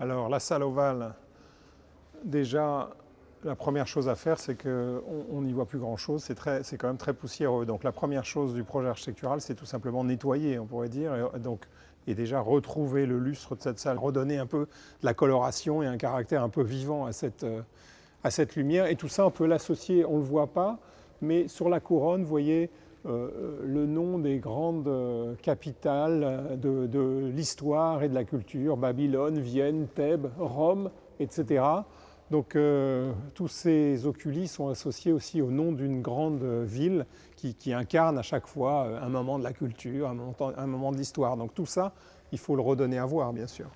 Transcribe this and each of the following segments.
Alors la salle ovale, déjà la première chose à faire, c'est qu'on n'y voit plus grand-chose, c'est quand même très poussiéreux. Donc la première chose du projet architectural, c'est tout simplement nettoyer, on pourrait dire, et, donc, et déjà retrouver le lustre de cette salle, redonner un peu de la coloration et un caractère un peu vivant à cette, euh, à cette lumière. Et tout ça, on peut l'associer, on ne le voit pas, mais sur la couronne, vous voyez euh, le nom des grandes euh, capitales de, l'histoire et de la culture, Babylone, Vienne, Thèbes, Rome, etc. Donc euh, tous ces oculis sont associés aussi au nom d'une grande ville qui, incarne à chaque fois euh, un moment de la culture, un moment de l'histoire. Donc tout ça, il faut le redonner à voir, bien sûr.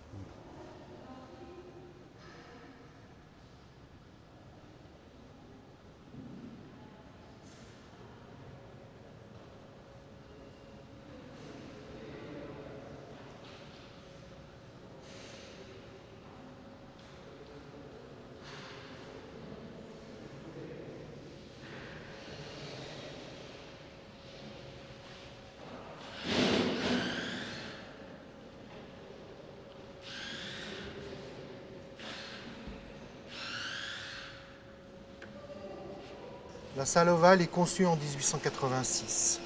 La salle ovale est conçue en 1886.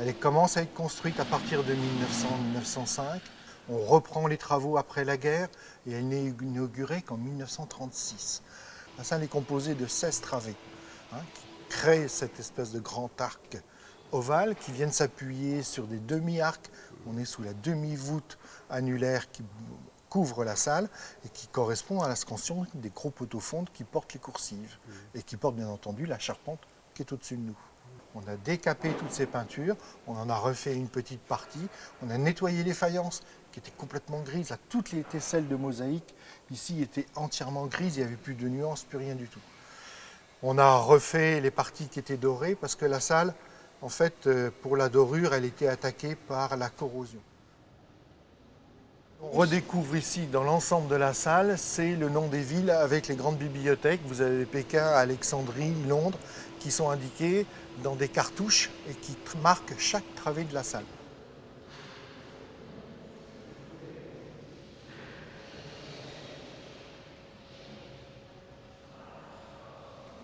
Elle commence à être construite à partir de 1900-1905. On reprend les travaux après la guerre et elle n'est inaugurée qu'en 1936. La salle est composée de 16 travées hein, qui créent cette espèce de grand arc ovale qui viennent s'appuyer sur des demi-arcs. On est sous la demi-voûte annulaire qui couvre la salle et qui correspond à la scansion des gros poteaux fondes qui portent les coursives mmh. et qui portent bien entendu la charpente qui est au-dessus de nous. On a décapé toutes ces peintures, on en a refait une petite partie, on a nettoyé les faïences qui étaient complètement grises, là, toutes les tesselles de mosaïque ici étaient entièrement grises, il n'y avait plus de nuances, plus rien du tout. On a refait les parties qui étaient dorées parce que la salle, en fait, euh, pour la dorure, elle était attaquée par la corrosion. On redécouvre ici, dans l'ensemble de la salle, c'est le nom des villes avec les grandes bibliothèques. Vous avez Pékin, Alexandrie, Londres, qui sont indiquées dans des cartouches et qui marquent chaque travée de la salle.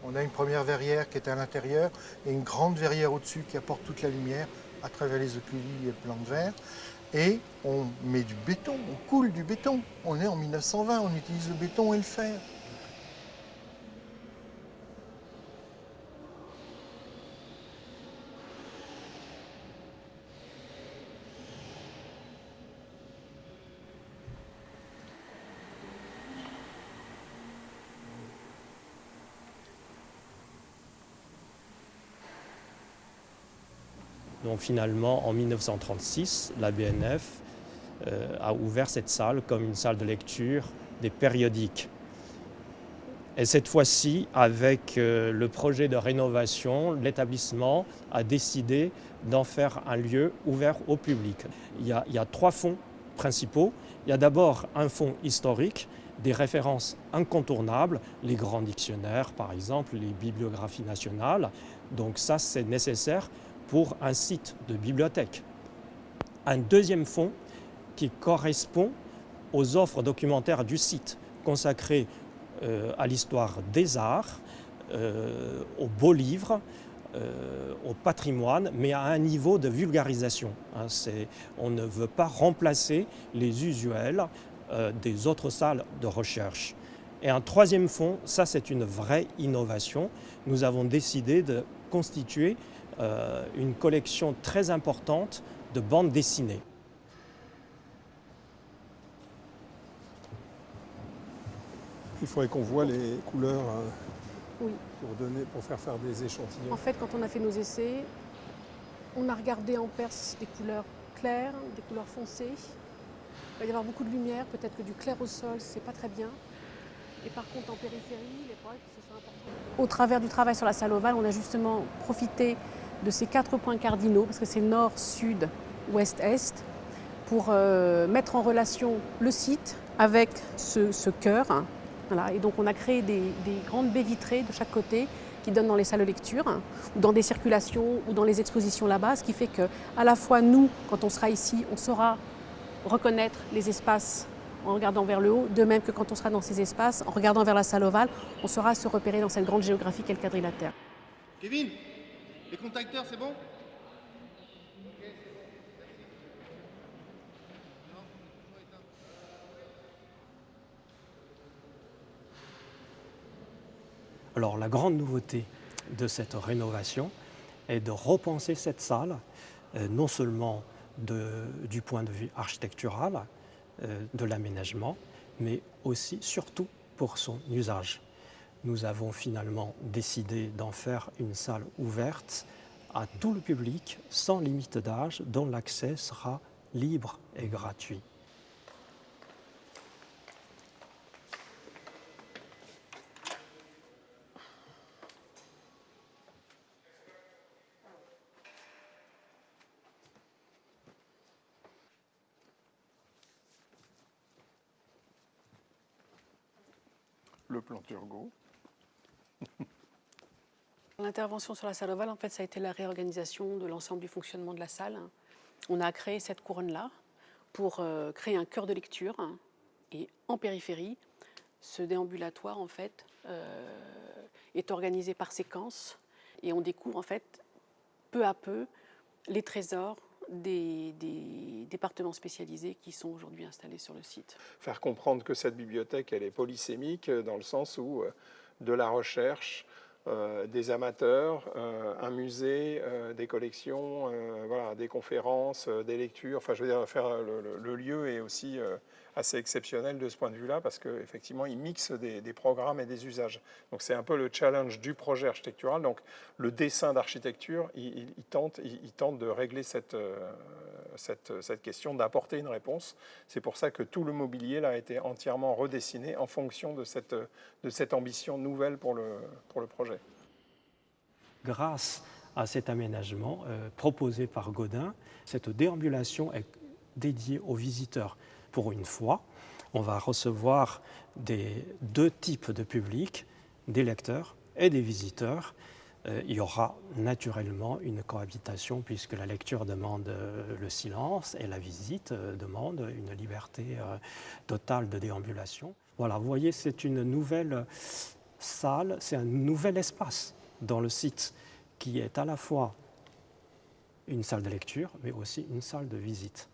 On a une première verrière qui est à l'intérieur et une grande verrière au-dessus qui apporte toute la lumière à travers les oculis et les plans de verre et on met du béton, on coule du béton. On est en 1920, on utilise le béton et le fer. Donc finalement, en 1936, la BNF euh, a ouvert cette salle comme une salle de lecture des périodiques. Et cette fois-ci, avec euh, le projet de rénovation, l'établissement a décidé d'en faire un lieu ouvert au public. Il y a, il y a trois fonds principaux. Il y a d'abord un fonds historique, des références incontournables, les grands dictionnaires par exemple, les bibliographies nationales. Donc ça, c'est nécessaire pour un site de bibliothèque. Un deuxième fonds qui correspond aux offres documentaires du site, consacrées euh, à l'histoire des arts, euh, aux beaux livres, euh, au patrimoine, mais à un niveau de vulgarisation. Hein, on ne veut pas remplacer les usuels des autres salles de recherche. Et un troisième fonds, ça c'est une vraie innovation. Nous avons décidé de constituer euh, une collection très importante de bandes dessinées. Il faudrait qu'on voit les couleurs euh, pour, donner, pour faire faire des échantillons. En fait, quand on a fait nos essais, on a regardé en Perse des couleurs claires, des couleurs foncées. Il va y avoir beaucoup de lumière, peut-être que du clair au sol, c'est pas très bien. Et par contre, en périphérie, les points qui sont importants. Au travers du travail sur la salle ovale, on a justement profité de ces quatre points cardinaux, parce que c'est nord, sud, ouest, est, pour euh, mettre en relation le site avec ce, cœur. Voilà. Et donc on a créé des, grandes baies vitrées de chaque côté qui donnent dans les salles de lecture, ou dans des circulations, ou dans les expositions là-bas, ce qui fait que à la fois nous, quand on sera ici, on saura reconnaître les espaces en regardant vers le haut, de même que quand on sera dans ces espaces, en regardant vers la salle ovale, on saura se repérer dans cette grande géographie qu'est le quadrilatère. Les contacteurs, c'est bon Alors la grande nouveauté de cette rénovation est de repenser cette salle, euh, non seulement du point de vue architectural, euh, de l'aménagement, mais aussi, surtout, pour son usage. Nous avons finalement décidé d'en faire une salle ouverte à tout le public, sans limite d'âge, dont l'accès sera libre et gratuit. le plan Turgot. L'intervention sur la salle ovale, en fait, ça a été la réorganisation de l'ensemble du fonctionnement de la salle. On a créé cette couronne-là pour euh, créer un cœur de lecture et en périphérie, ce déambulatoire, en fait, euh, est organisé par séquence et on découvre, en fait, peu à peu, les trésors des, départements spécialisés qui sont aujourd'hui installés sur le site. Faire comprendre que cette bibliothèque, elle est polysémique dans le sens où euh, de la recherche, euh, des amateurs, euh, un musée, des collections, voilà, des conférences, des lectures. Enfin, je veux dire, le, lieu est aussi assez exceptionnel de ce point de vue-là parce qu'effectivement, il mixe des, programmes et des usages. Donc, c'est un peu le challenge du projet architectural. Donc, le dessin d'architecture, il, tente, il, tente de régler cette, cette, cette question, d'apporter une réponse. C'est pour ça que tout le mobilier là, a été entièrement redessiné en fonction de cette, de cette ambition nouvelle pour le, pour le projet. Grâce à cet aménagement euh, proposé par Godin, cette déambulation est dédiée aux visiteurs. Pour une fois, on va recevoir des deux types de publics, des lecteurs et des visiteurs, euh, il y aura naturellement une cohabitation puisque la lecture demande euh, le silence et la visite demande une liberté totale de déambulation. Voilà, vous voyez, c'est une nouvelle salle, c'est un nouvel espace dans le site qui est à la fois une salle de lecture, mais aussi une salle de visite.